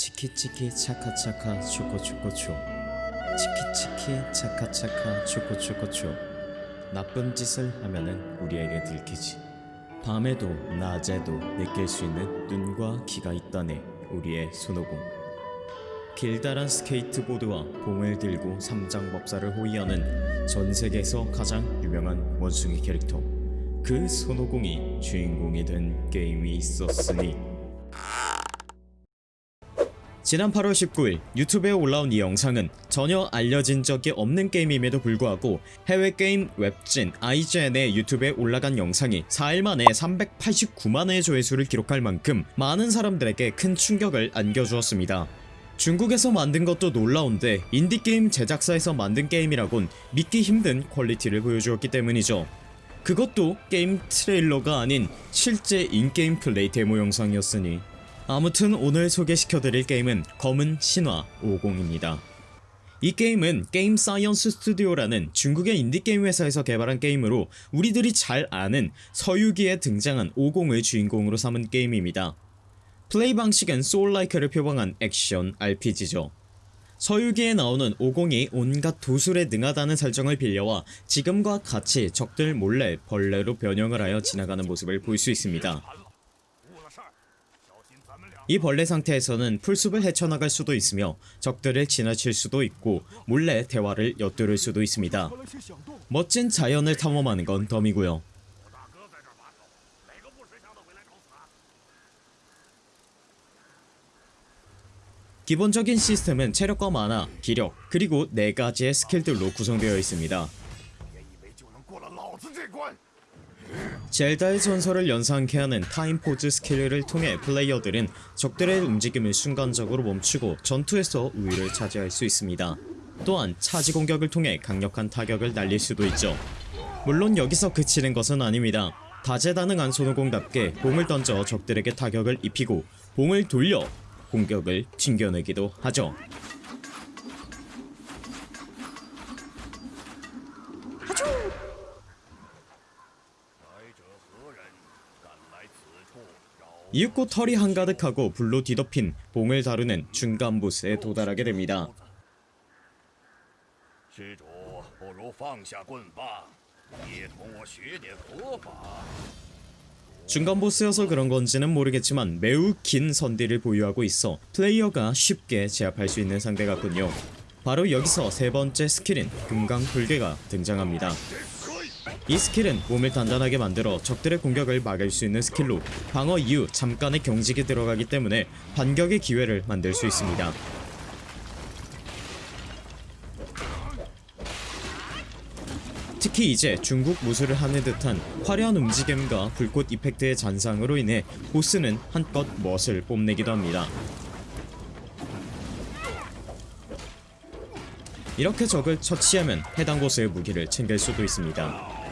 치키치키 차카차카 초코초코초. 치키치키 차카차카 초코초코초. 나쁜 짓을 하면은 우리에게 들키지. 밤에도 낮에도 느낄 수 있는 눈과 귀가 있다네 우리의 손오공. 길다란 스케이트보드와 봉을 들고 삼장법사를 호위하는 전 세계에서 가장 유명한 원숭이 캐릭터. 그 손오공이 주인공이 된 게임이 있었으니 지난 8월 19일 유튜브에 올라온 이 영상은 전혀 알려진 적이 없는 게임임에도 불구하고 해외 게임 웹진 IGN의 유튜브에 올라간 영상이 4일 만에 389만의 조회수를 기록할 만큼 많은 사람들에게 큰 충격을 안겨주었습니다. 중국에서 만든 것도 놀라운데 인디게임 제작사에서 만든 게임이라곤 믿기 힘든 quality를 보여주었기 때문이죠. 그것도 게임 트레일러가 아닌 실제 in-game 플레이 데모 영상이었으니 아무튼 오늘 소개시켜드릴 게임은 검은 신화 오공입니다. 이 게임은 게임 사이언스 스튜디오라는 중국의 인디게임 회사에서 개발한 게임으로 우리들이 잘 아는 서유기에 등장한 오공을 주인공으로 삼은 게임입니다. 플레이 방식은 soul-like를 표방한 액션 RPG죠. 서유기에 나오는 오공이 온갖 도술에 능하다는 설정을 빌려와 지금과 같이 적들 몰래 벌레로 변형을 하여 지나가는 모습을 볼 수 있습니다. 이 벌레 상태에서는 풀숲을 헤쳐나갈 수도 있으며 적들을 지나칠 수도 있고 몰래 대화를 엿들을 수도 있습니다. 멋진 자연을 탐험하는 건 덤이고요. 기본적인 시스템은 체력과 만화, 기력, 그리고 4가지의 스킬들로 구성되어 있습니다. 젤다의 전설을 연상케 하는 time pause 스킬을 통해 플레이어들은 적들의 움직임을 순간적으로 멈추고 전투에서 우위를 차지할 수 있습니다. 또한 차지 공격을 통해 강력한 타격을 날릴 수도 있죠. 물론 여기서 그치는 것은 아닙니다. 다재다능한 손오공답게 봉을 던져 적들에게 타격을 입히고 봉을 돌려 공격을 튕겨내기도 하죠. 이윽고 털이 한가득하고 불로 뒤덮인 봉을 다루는 중간 보스에 도달하게 됩니다. 중간 보스여서 그런 건지는 모르겠지만 매우 긴 선딜을 보유하고 있어 플레이어가 쉽게 제압할 수 있는 상대 같군요. 바로 여기서 세 번째 스킬인 금강 불괴가 등장합니다. 이 스킬은 몸을 단단하게 만들어 적들의 공격을 막을 수 있는 스킬로 방어 이후 잠깐의 경직이 들어가기 때문에 반격의 기회를 만들 수 있습니다. 특히 이제 중국 무술을 하는 듯한 화려한 움직임과 불꽃 effect의 잔상으로 인해 보스는 한껏 멋을 뽐내기도 합니다. 이렇게 적을 처치하면 해당 보스의 무기를 챙길 수도 있습니다.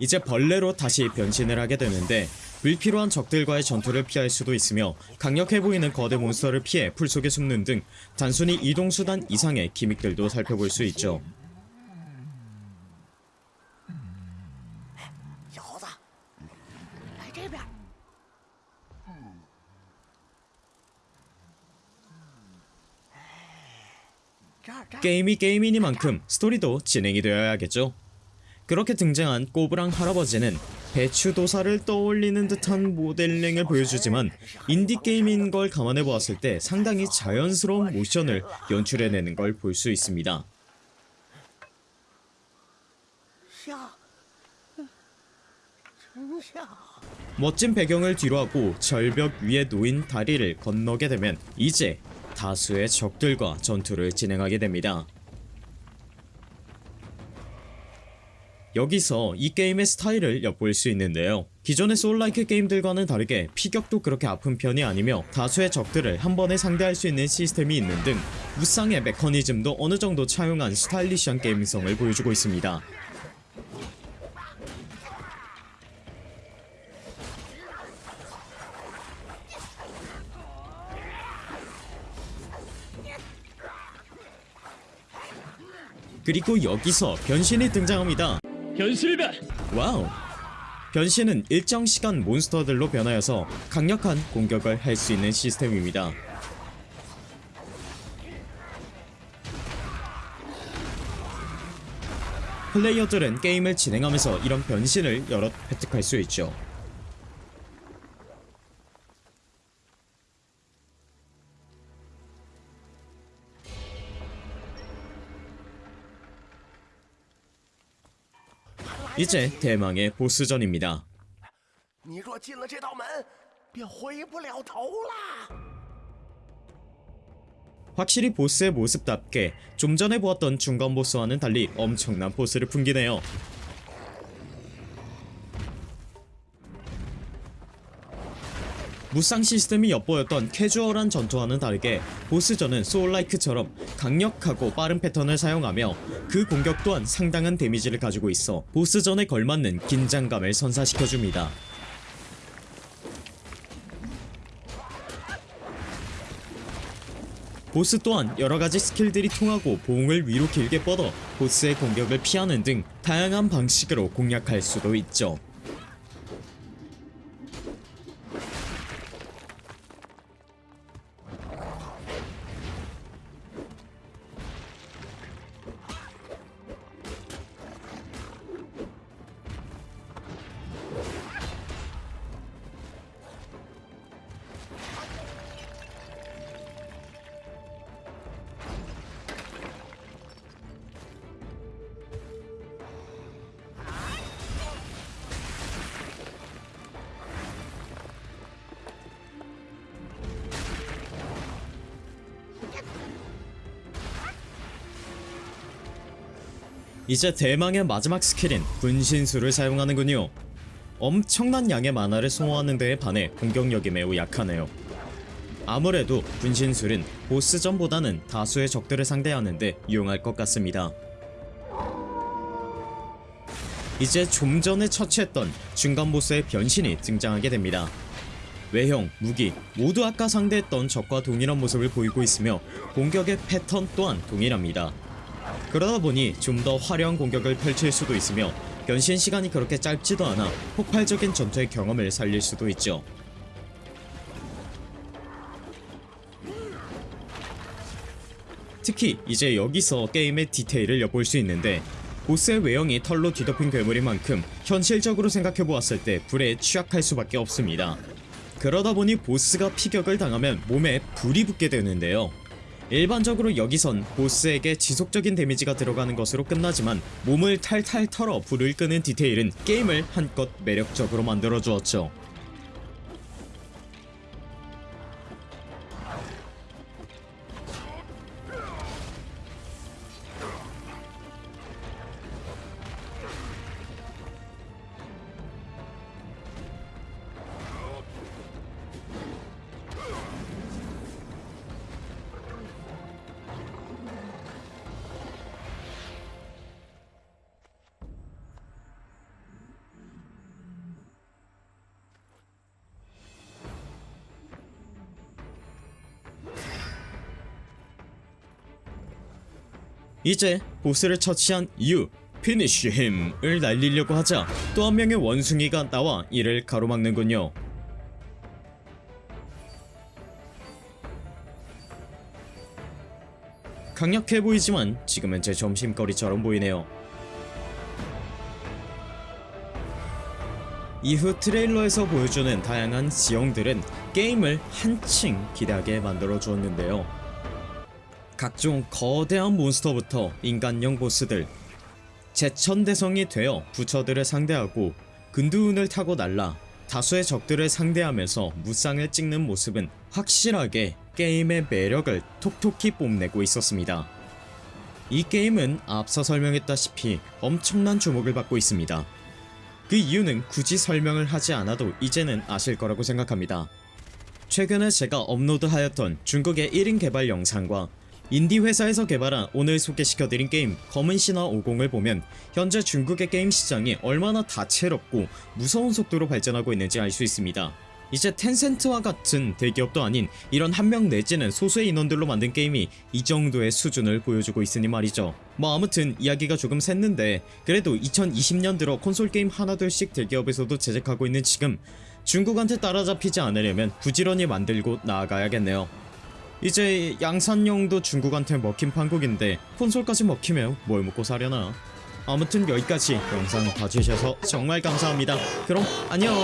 이제 벌레로 다시 변신을 하게 되는데 불필요한 적들과의 전투를 피할 수도 있으며 강력해 보이는 거대 몬스터를 피해 풀속에 숨는 등 단순히 이동수단 이상의 기믹들도 살펴볼 수 있죠. 게임이 게임이니만큼 스토리도 진행이 되어야겠죠. 그렇게 등장한 꼬부랑 할아버지는 배추도사를 떠올리는 듯한 모델링을 보여주지만 인디게임인 걸 감안해 보았을 때 상당히 자연스러운 모션을 연출해내는 걸 볼 수 있습니다. 멋진 배경을 뒤로하고 절벽 위에 놓인 다리를 건너게 되면 이제 다수의 적들과 전투를 진행하게 됩니다. 여기서 이 게임의 스타일을 엿볼 수 있는데요. 기존의 소울라이크 게임들과는 다르게 피격도 그렇게 아픈 편이 아니며 다수의 적들을 한 번에 상대할 수 있는 시스템이 있는 등 무쌍의 메커니즘도 어느정도 차용한 스타일리시한 게임성을 보여주고 있습니다. 그리고 여기서 변신이 등장합니다 변신다. Wow. 변신은 일정 시간 몬스터들로 변하여서 강력한 공격을 할 수 있는 시스템입니다. 플레이어들은 게임을 진행하면서 이런 변신을 여럿 획득할 수 있죠 이제 대망의 보스전입니다. 확실히 보스의 모습답게 좀 전에 보았던 중간 보스와는 달리 엄청난 보스를 풍기네요. 무쌍 시스템이 엿보였던 캐주얼한 전투와는 다르게 보스전은 소울라이크처럼 강력하고 빠른 패턴을 사용하며 그 공격 또한 상당한 데미지를 가지고 있어 보스전에 걸맞는 긴장감을 선사시켜줍니다. 보스 또한 여러가지 스킬들이 통하고 봉을 위로 길게 뻗어 보스의 공격을 피하는 등 다양한 방식으로 공략할 수도 있죠. 이제 대망의 마지막 스킬인 분신술을 사용하는군요. 엄청난 양의 만화를 소모하는 데에 반해 공격력이 매우 약하네요. 아무래도 분신술은 보스전보다는 다수의 적들을 상대하는데 유용할 것 같습니다. 이제 좀 전에 처치했던 중간 보스의 변신이 등장하게 됩니다. 외형, 무기 모두 아까 상대했던 적과 동일한 모습을 보이고 있으며 공격의 패턴 또한 동일합니다. 그러다 보니 좀 더 화려한 공격을 펼칠 수도 있으며 변신 시간이 그렇게 짧지도 않아 폭발적인 전투의 경험을 살릴 수도 있죠. 특히 이제 여기서 게임의 디테일을 엿볼 수 있는데 보스의 외형이 털로 뒤덮인 괴물인 만큼 현실적으로 생각해보았을 때 불에 취약할 수밖에 없습니다. 그러다 보니 보스가 피격을 당하면 몸에 불이 붙게 되는데요. 일반적으로 여기선 보스에게 지속적인 데미지가 들어가는 것으로 끝나지만 몸을 탈탈 털어 불을 끄는 디테일은 게임을 한껏 매력적으로 만들어 주었죠. 이제 보스를 처치한 이후 finish him을 날리려고 하자 또 한 명의 원숭이가 나와 이를 가로막는군요. 강력해 보이지만 지금은 제 점심거리처럼 보이네요. 이후 트레일러에서 보여주는 다양한 지형들은 게임을 한층 기대하게 만들어 주었는데요. 각종 거대한 몬스터부터 인간형 보스들 제천대성이 되어 부처들을 상대하고 근두운을 타고 날라 다수의 적들을 상대하면서 무쌍을 찍는 모습은 확실하게 게임의 매력을 톡톡히 뽐내고 있었습니다. 이 게임은 앞서 설명했다시피 엄청난 주목을 받고 있습니다. 그 이유는 굳이 설명을 하지 않아도 이제는 아실 거라고 생각합니다. 최근에 제가 업로드하였던 중국의 1인 개발 영상과 인디 회사에서 개발한 오늘 소개시켜드린 게임 검은 신화 오공을 보면 현재 중국의 게임 시장이 얼마나 다채롭고 무서운 속도로 발전하고 있는지 알 수 있습니다. 이제 텐센트와 같은 대기업도 아닌 이런 한 명 내지는 소수의 인원들로 만든 게임이 이 정도의 수준을 보여주고 있으니 말이죠 뭐 아무튼 이야기가 조금 샜는데 그래도 2020년 들어 콘솔 게임 하나둘씩 대기업에서도 제작하고 있는 지금 중국한테 따라잡히지 않으려면 부지런히 만들고 나아가야겠네요 이제 양산용도 중국한테 먹힌 판국인데 콘솔까지 먹히면 뭘 먹고 사려나? 아무튼 여기까지 영상 봐주셔서 정말 감사합니다. 그럼 안녕